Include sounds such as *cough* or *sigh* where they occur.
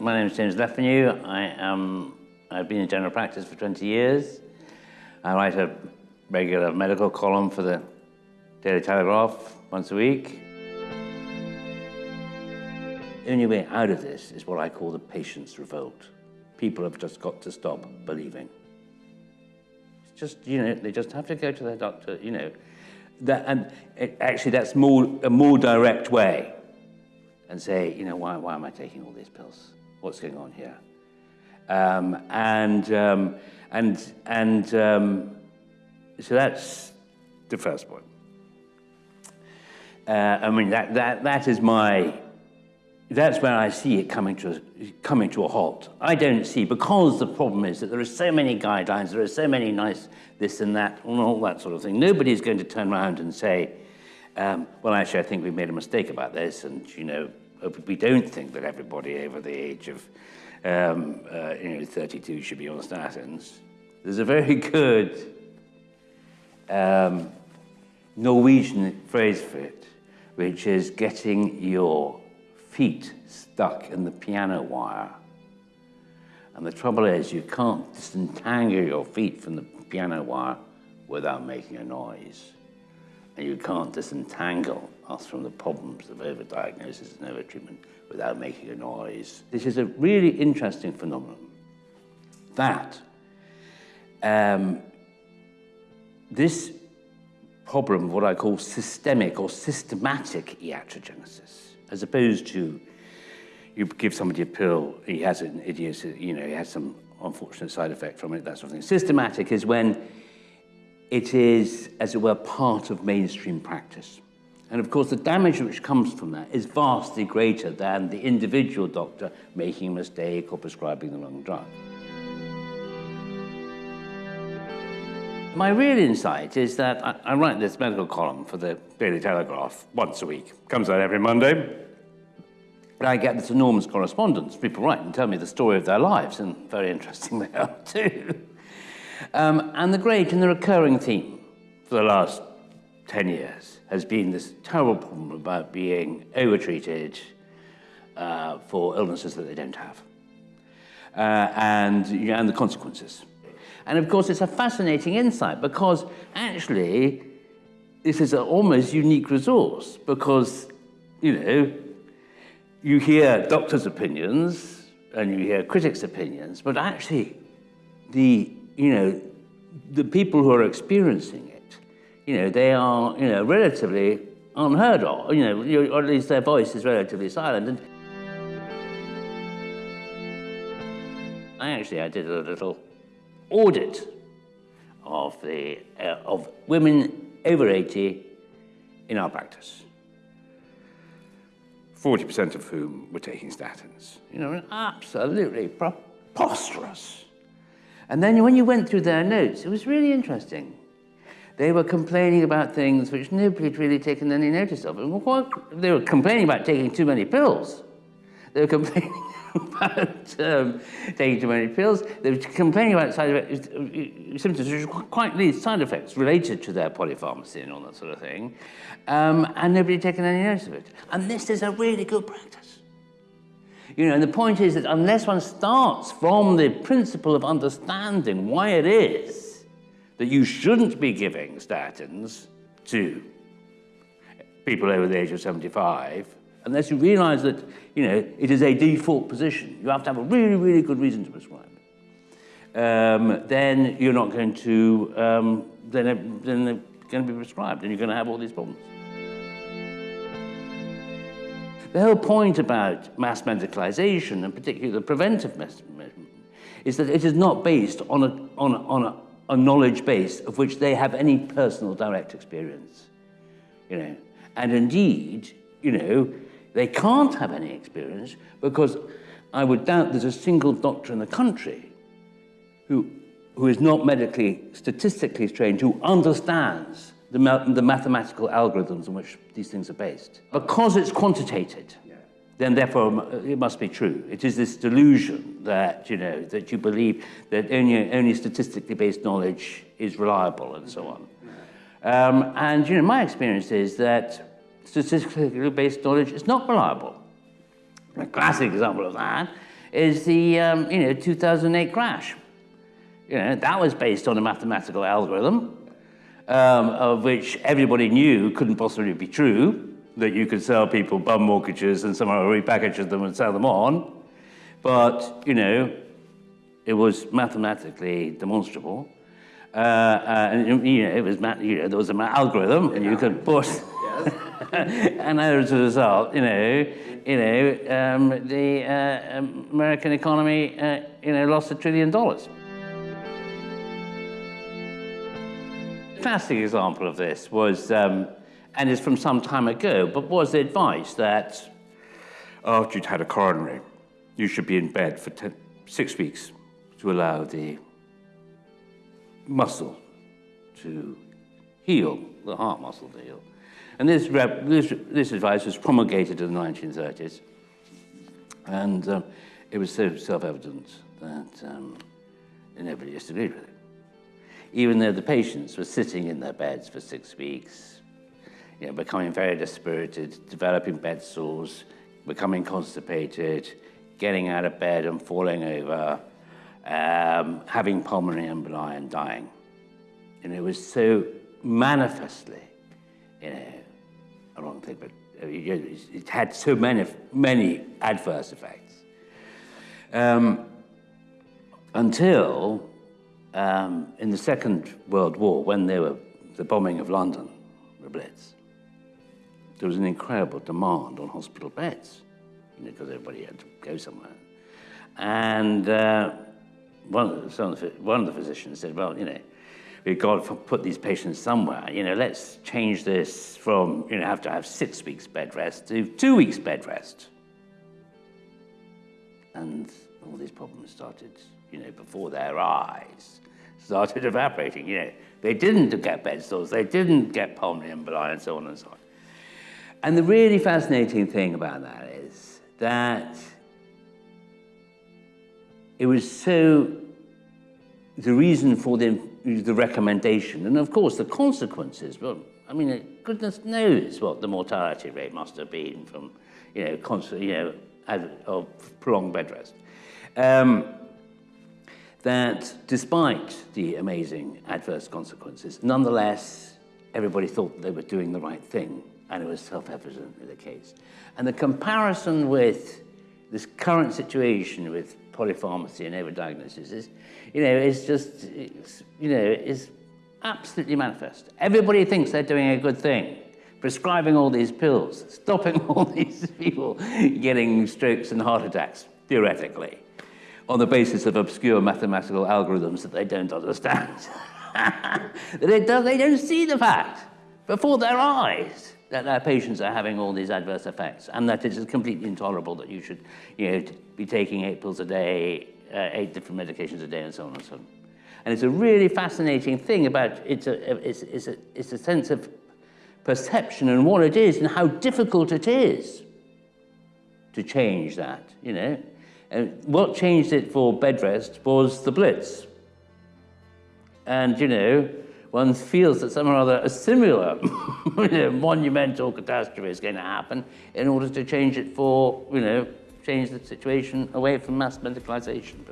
my name is James Le Fanu. I am, I've been in general practice for 20 years. I write a regular medical column for the Daily Telegraph once a week. The only way out of this is what I call the patient's revolt. People have just got to stop believing. It's just, you know, they just have to go to their doctor, you know. That, and it, actually that's more, a more direct way and say, you know, why, why am I taking all these pills? What's going on here? Um, and, um, and, and um, so that's the first point. Uh, I mean, that, that, that is my, that's where I see it coming to, a, coming to a halt. I don't see, because the problem is that there are so many guidelines, there are so many NICE this and that, and all that sort of thing. Nobody's going to turn around and say, um, well, actually, I think we made a mistake about this, and, you know, we don't think that everybody over the age of um, uh, you know, 32 should be on statins. There's a very *laughs* good um, Norwegian phrase for it, which is getting your feet stuck in the piano wire. And the trouble is you can't disentangle your feet from the piano wire without making a noise. And you can't disentangle us from the problems of overdiagnosis and overtreatment without making a noise. This is a really interesting phenomenon that um, this problem of what I call systemic or systematic iatrogenesis, as opposed to you give somebody a pill, he has an idiocy, you know, he has some unfortunate side effect from it, that sort of thing. Systematic is when it is, as it were, part of mainstream practice. And of course, the damage which comes from that is vastly greater than the individual doctor making a mistake or prescribing the wrong drug. My real insight is that I, I write this medical column for the Daily Telegraph once a week. Comes out every Monday. I get this enormous correspondence. People write and tell me the story of their lives, and very interesting they are *laughs* too. Um, and the great and the recurring theme for the last 10 years has been this terrible problem about being overtreated uh, for illnesses that they don't have. Uh, and, and the consequences. And of course, it's a fascinating insight because actually, this is an almost unique resource because, you know, you hear doctors' opinions and you hear critics' opinions, but actually, the, you know, the people who are experiencing it, you know, they are, you know, relatively unheard of, you know, or at least their voice is relatively silent. And I actually, I did a little audit of, the, uh, of women over 80 in our practice. 40% of whom were taking statins. You know, absolutely preposterous. And then when you went through their notes, it was really interesting. They were complaining about things which nobody had really taken any notice of. They were complaining about taking too many pills. They were complaining *laughs* about um, taking too many pills. They were complaining about side effects, symptoms which were quite side effects related to their polypharmacy and all that sort of thing. Um, and nobody had taken any notice of it. And this is a really good practice. You know, and the point is that unless one starts from the principle of understanding why it is that you shouldn't be giving statins to people over the age of 75, unless you realize that, you know, it is a default position. You have to have a really, really good reason to prescribe. Um, then you're not going to, um, then, then they're going to be prescribed and you're going to have all these problems. The whole point about mass medicalization, and particularly the preventive medicine, is that it is not based on a, on a, on a, a knowledge base of which they have any personal direct experience. You know, and indeed, you know, they can't have any experience because I would doubt there's a single doctor in the country who, who is not medically, statistically trained, who understands the, the mathematical algorithms on which these things are based. Because it's quantitated, then therefore it must be true. It is this delusion that, you know, that you believe that only, only statistically based knowledge is reliable and so on. Um, and, you know, my experience is that statistically based knowledge is not reliable. A classic example of that is the um, you know 2008 crash. You know that was based on a mathematical algorithm um, of which everybody knew couldn't possibly be true. That you could sell people bum mortgages and somehow repackage them and sell them on, but you know it was mathematically demonstrable. Uh, uh, and you know, it was you know there was an algorithm, and you could put. *laughs* and as a result, you know, you know, um, the uh, American economy, uh, you know, lost a trillion dollars. Classic example of this was, um, and it's from some time ago, but was the advice that after you'd had a coronary, you should be in bed for ten, six weeks to allow the muscle to heal, the heart muscle to heal. And this, this, this advice was promulgated in the 1930s. And um, it was so self-evident that um, nobody disagreed with it. Even though the patients were sitting in their beds for six weeks, you know, becoming very dispirited, developing bed sores, becoming constipated, getting out of bed and falling over, um, having pulmonary emboli and dying. And it was so manifestly, you know, a wrong thing, but uh, it had so many, many adverse effects. Um, until um, in the Second World War, when there were the bombing of London, the Blitz, there was an incredible demand on hospital beds, you know, because everybody had to go somewhere. And uh, one, of the, one of the physicians said, well, you know, we've got to put these patients somewhere. You know, let's change this from, you know, have to have six weeks bed rest to two weeks bed rest. And all these problems started, you know, before their eyes, started evaporating. You know, they didn't get bed sores, they didn't get pulmonary emboli, and so on and so on. And the really fascinating thing about that is that it was so the reason for the, the recommendation, and of course the consequences, well, I mean, goodness knows what the mortality rate must have been from, you know, constant, you know, of prolonged bed rest. Um, that despite the amazing adverse consequences, nonetheless, everybody thought they were doing the right thing, and it was self-evidently the case. And the comparison with this current situation with polypharmacy and overdiagnosis is, you know, is just, you know, is absolutely manifest. Everybody thinks they're doing a good thing, prescribing all these pills, *laughs* stopping all these people getting strokes and heart attacks, theoretically, on the basis of obscure mathematical algorithms that they don't understand. *laughs* they, don't, they don't see the fact before their eyes that their patients are having all these adverse effects and that it is completely intolerable that you should you know, be taking eight pills a day, uh, eight different medications a day and so on and so on. And it's a really fascinating thing about it's a, it's, it's, a, it's a sense of perception and what it is and how difficult it is to change that, you know. And what changed it for bed rest was the Blitz. And, you know, one feels that somehow or other a similar *laughs* you know, monumental catastrophe is going to happen in order to change it for, you know, change the situation away from mass medicalization.